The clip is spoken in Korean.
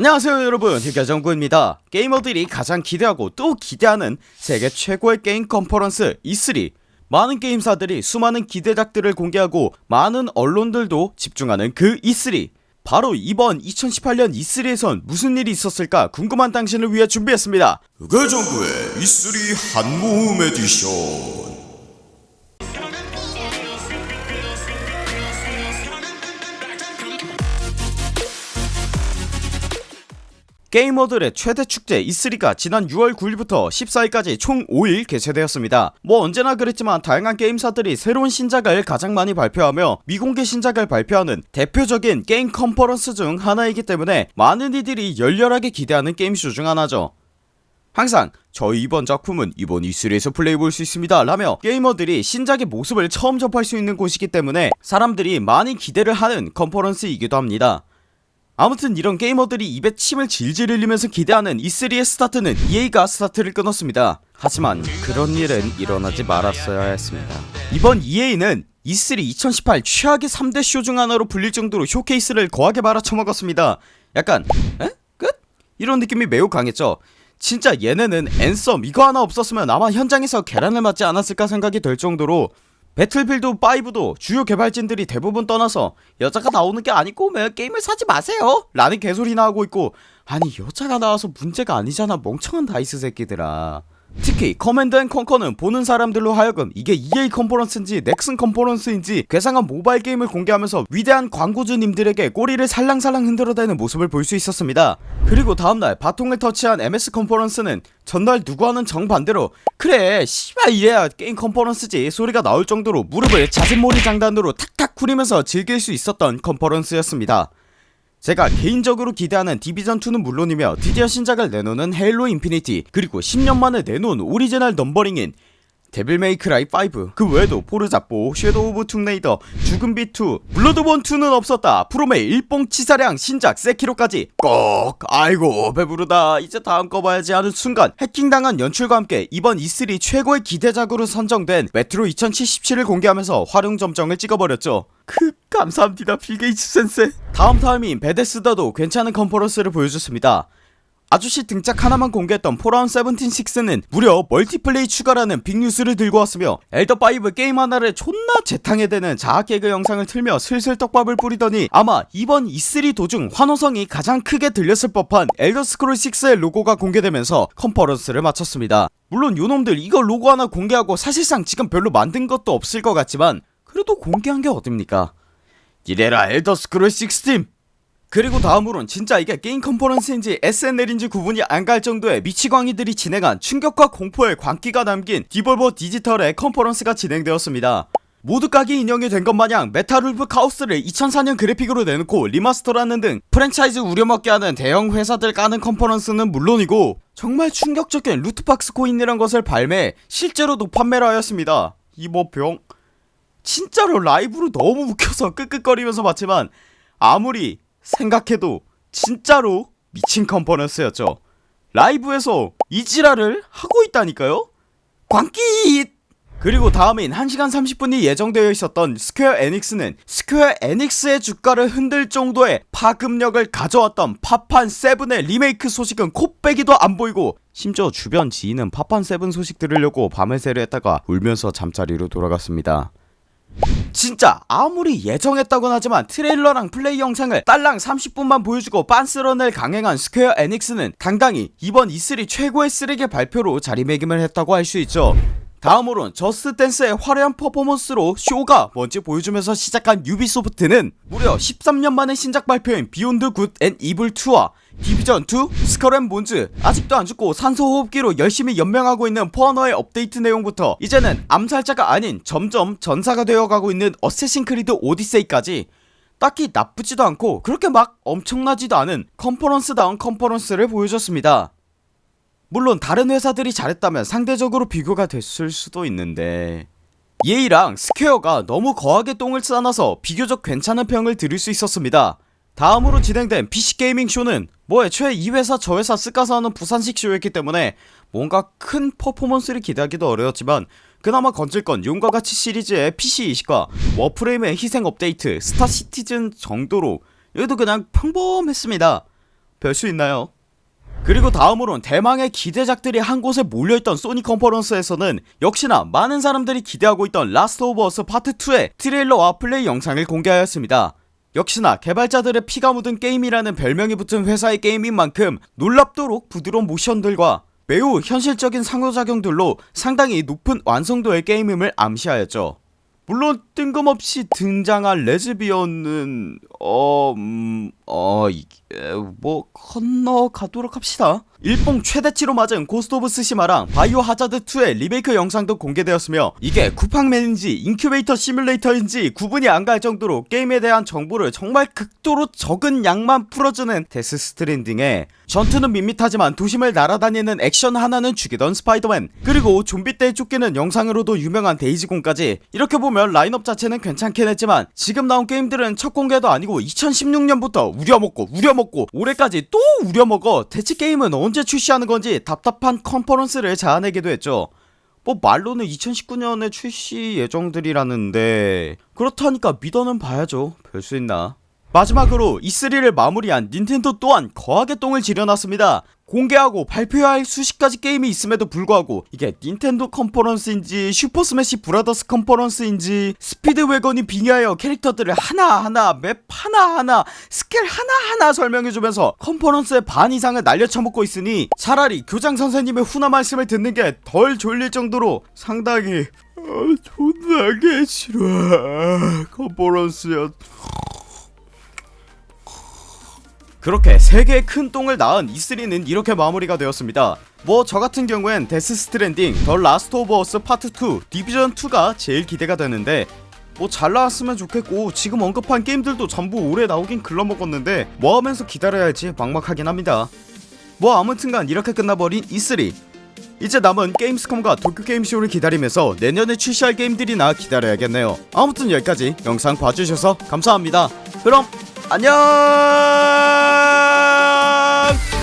안녕하세요 여러분. 흑열전구입니다. 게이머들이 가장 기대하고 또 기대하는 세계 최고의 게임 컨퍼런스 E3 많은 게임사들이 수많은 기대작들을 공개하고 많은 언론들도 집중하는 그 E3 바로 이번 2018년 E3에선 무슨 일이 있었을까 궁금한 당신을 위해 준비했습니다. 흑열전구의 E3 한모음 에디션 게이머들의 최대 축제 E3가 지난 6월 9일부터 14일까지 총 5일 개최되었습니다. 뭐 언제나 그랬지만 다양한 게임사들이 새로운 신작을 가장 많이 발표하며 미공개 신작을 발표하는 대표적인 게임 컨퍼런스 중 하나이기 때문에 많은 이들이 열렬하게 기대하는 게임쇼 중 하나죠. 항상 저희 이번 작품은 이번 E3에서 플레이해볼 수 있습니다 라며 게이머들이 신작의 모습을 처음 접할 수 있는 곳이기 때문에 사람들이 많이 기대를 하는 컨퍼런스이기도 합니다 아무튼 이런 게이머들이 입에 침을 질질 흘리면서 기대하는 E3의 스타트는 EA가 스타트를 끊었습니다 하지만 그런 일은 일어나지 말았어야 했습니다 이번 EA는 E3 2018 최악의 3대 쇼 중 하나로 불릴 정도로 쇼케이스를 거하게 말아쳐먹었습니다 약간 에? 끝? 이런 느낌이 매우 강했죠 진짜 얘네는 Anthem 이거 하나 없었으면 아마 현장에서 계란을 맞지 않았을까 생각이 될 정도로 Battlefield 5도 주요 개발진들이 대부분 떠나서 여자가 나오는 게 아니꼬우면 게임을 사지 마세요. 라는 개소리나 하고 있고. 아니 여자가 나와서 문제가 아니잖아. 멍청한 DICE 새끼들아 특히 Command and Conquer는 보는 사람들로 하여금 이게 EA 컨퍼런스인지 넥슨 컨퍼런스인지 괴상한 모바일 게임을 공개하면서 위대한 광고주님들에게 꼬리를 살랑살랑 흔들어대는 모습을 볼 수 있었습니다. 그리고 다음날 바통을 터치한 MS 컨퍼런스는 전날 누구와는 정반대로 그래 씨발 이래야 게임 컨퍼런스지 소리가 나올 정도로 무릎을 자진몰이 장단으로 탁탁 구리면서 즐길 수 있었던 컨퍼런스였습니다 제가 개인적으로 기대하는 Division 2는 물론이며 드디어 신작을 내놓는 Halo Infinity 그리고 10년 만에 내놓은 오리지널 numbering인 Devil May Cry 5 그 외에도 Forza 4 Shadow of Tomb Raider 죽음빛 2 Bloodborne 2는 없었다. 프롬의 일뽕치사량 신작 Sekiro까지 꼭 아이고 배부르다. 이제 다음 거 봐야지 하는 순간 해킹당한 연출과 함께 이번 E3 최고의 기대작으로 선정된 메트로 2077을 공개하면서 화룡점정을 찍어버렸죠. 크 감사합니다 빌게이츠 센세. 다음 타임인 Bethesda도 괜찮은 컨퍼런스를 보여줬습니다 아저씨 등짝 하나만 공개했던 Fallout 176는 무려 멀티플레이 추가라는 빅뉴스를 들고 왔으며 엘더5 게임 하나를 존나 재탕해대는 자학개그 영상을 틀며 슬슬 떡밥을 뿌리더니 아마 이번 E3 도중 환호성이 가장 크게 들렸을 법한 Elder Scrolls 6의 로고가 공개되면서 컨퍼런스를 마쳤습니다. 물론 요놈들 이거 로고 하나 공개하고 사실상 지금 별로 만든 것도 없을 것 같지만 그래도 공개한 게 어딥니까? 일해라 Elder Scrolls 6팀 그리고 다음으론 진짜 이게 게임 컨퍼런스인지 SNL인지 구분이 안 갈 정도의 미치광이들이 진행한 충격과 공포의 광기가 담긴 Devolver Digital의 컨퍼런스가 진행되었습니다. 모두 까기 인형이 된 것 마냥 Metal Wolf Chaos를 2004년 그래픽으로 내놓고 remaster라는 둥 프랜차이즈 우려먹기 하는 대형 회사들 까는 컨퍼런스는 물론이고 정말 충격적인 loot box coin이란 것을 발매 실제로도 판매를 하였습니다. 이모병 진짜로 라이브로 너무 웃겨서 끄끄거리면서 봤지만 아무리 생각해도 진짜로 미친 컨퍼런스였죠. 라이브에서 이 지랄을 하고 있다니까요. 광기 그리고 다음인 1시간 30분이 예정되어 있었던 Square Enix는 Square Enix의 주가를 흔들 정도의 파급력을 가져왔던 파판 7의 리메이크 소식은 콧배기도 안 보이고 심지어 주변 지인은 파판 7 소식 들으려고 밤을 새려 했다가 울면서 잠자리로 돌아갔습니다 진짜 아무리 예정했다곤 하지만 트레일러랑 플레이 영상을 딸랑 30분만 보여주고 빤스런을 강행한 Square Enix는 당당히 이번 E3 최고의 쓰레기 발표로 자리매김을 했다고 할 수 있죠 다음으론 Just Dance의 화려한 퍼포먼스로 쇼가 뭔지 보여주면서 시작한 Ubisoft는 무려 13년 만에 신작 발표인 Beyond Good and Evil 2와 Division 2, Skull and Bones 아직도 안죽고 산소호흡기로 열심히 연명하고 있는 포어너의 업데이트 내용부터 이제는 암살자가 아닌 점점 전사가 되어가고 있는 Assassin's Creed Odyssey까지 딱히 나쁘지도 않고 그렇게 막 엄청나지도 않은 컨퍼런스다운 컨퍼런스를 보여줬습니다 물론 다른 회사들이 잘했다면 상대적으로 비교가 됐을 수도 있는데. EA랑 스퀘어가 너무 거하게 똥을 싸놔서 비교적 괜찮은 평을 들을 수 있었습니다. 다음으로 진행된 PC게이밍 쇼는 뭐 애초에 이 회사 저 회사 섞어서 하는 부산식 쇼였기 때문에 뭔가 큰 퍼포먼스를 기대하기도 어려웠지만 그나마 건질건 용과 같이 시리즈의 PC 이식과 워프레임의 희생 업데이트 스타 시티즌 정도로 여기도 그냥 평범했습니다. 별 수 있나요? 그리고 다음으론 대망의 기대작들이 한 곳에 몰려있던 소니 컨퍼런스에서는 역시나 많은 사람들이 기대하고 있던 라스트 오브 어스 파트 2의 트레일러와 플레이 영상을 공개하였습니다. 역시나 개발자들의 피가 묻은 게임이라는 별명이 붙은 회사의 게임인 만큼 놀랍도록 부드러운 모션들과 매우 현실적인 상호작용들로 상당히 높은 완성도의 게임임을 암시하였죠. 물론 뜬금없이 등장한 레즈비언은 어... 음... 어... 이게... 뭐... 건너가도록 합시다. 일봉 최대치로 맞은 고스트 오브 쓰시마랑 바이오 하자드2의 리메이크 영상도 공개되었으며 이게 쿠팡맨인지 인큐베이터 시뮬레이터인지 구분이 안 갈 정도로 게임에 대한 정보를 정말 극도로 적은 양만 풀어주는 데스 스트랜딩에 전투는 밋밋하지만 도심을 날아다니는 액션 하나는 죽이던 스파이더맨 그리고 좀비 떼 쫓기는 영상으로도 유명한 데이즈 곤까지. 이렇게 보면 라인업 자체는 괜찮긴 했지만 지금 나온 게임들은 첫 공개도 아니고 2016년부터 우려먹고 우려먹고 올해까지 또 우려먹어 대체 게임은 언제 출시하는 건지 답답한 컨퍼런스를 자아내기도 했죠. 뭐 말로는 2019년에 출시 예정들이라는데 그렇다니까 믿어는 봐야죠. 별 수 있나. 마지막으로 E3를 마무리한 닌텐도 또한 거하게 똥을 지려놨습니다 공개하고 발표해야 할 수십 가지 게임이 있음에도 불구하고 이게 닌텐도 컨퍼런스인지 슈퍼 스매시 브라더스 컨퍼런스인지 스피드웨건이 빙의하여 캐릭터들을 하나하나 맵 하나하나 스킬 하나하나 설명해주면서 컨퍼런스의 반 이상을 날려쳐먹고 있으니 차라리 교장 선생님의 훈화 말씀을 듣는 게 덜 졸릴 정도로 상당히 어, 존나게 싫어. 컨퍼런스였 그렇게 3개의 큰 똥을 낳은 E3는 이렇게 마무리가 되었습니다. 뭐 저같은 경우엔 데스 스트랜딩, 더 라스트 오브 어스 파트 2, 디비전2가 제일 기대가 되는데 뭐 잘 나왔으면 좋겠고 지금 언급한 게임들도 전부 올해 나오긴 글러먹었는데 뭐 하면서 기다려야 할지 막막하긴 합니다. 뭐 아무튼간 이렇게 끝나버린 E3 이제 남은 게임스컴과 도쿄게임쇼를 기다리면서 내년에 출시할 게임들이나 기다려야겠네요. 아무튼 여기까지 영상 봐주셔서 감사합니다. 그럼 안녕 love.